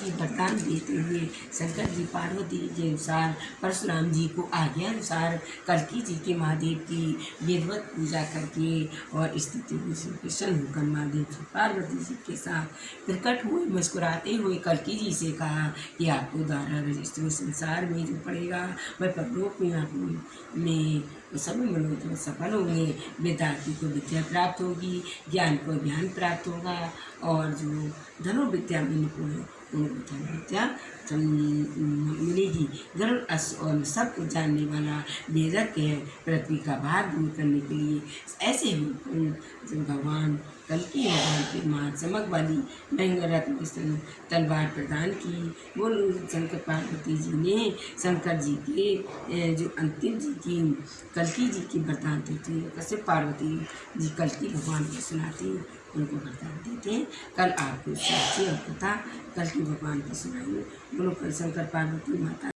जी वरदान देते हुए शंकर जी पार्वती के अनुसार, परशुराम जी को आज्ञा अनुसार कल्की जी के महादेव की वेदवत पूजा करके और स्थिति में श्री कृष्ण होकर महादेव जी पार्वती जी के साथ प्रकट हुए, मुस्कुराते हुए कल्की जी से कहा कि आपको द्वारा रजिस्टर संसार में जो पड़ेगा, वह परलोक में आप में सभी मनोरथ सफल होंगे। विद्यार्थी को विद्या प्राप्त होगी, ज्ञान को ज्ञान प्राप्त होगा और जो धनुर्विद्या में निपुण मिलेगी गरुड़ अश्व और सब कुछ जानने वाला वेदज्ञ है पृथ्वी का भार दूर करने के लिए ऐसे ही भगवान कल की भगवान की माँ चमक वाली महँगा रत्न तलवार प्रदान की वो शंकर पार्वती जी ने शंकर जी के जो अंतिम जी की कल्की जी की वरदान देते कैसे पार्वती जी कल्की भगवान को सुनाती उनको वरदान देते कल आपको साक्षी और कथा कल की भगवान की सुनाई बोलो कल शंकर पार्वती माता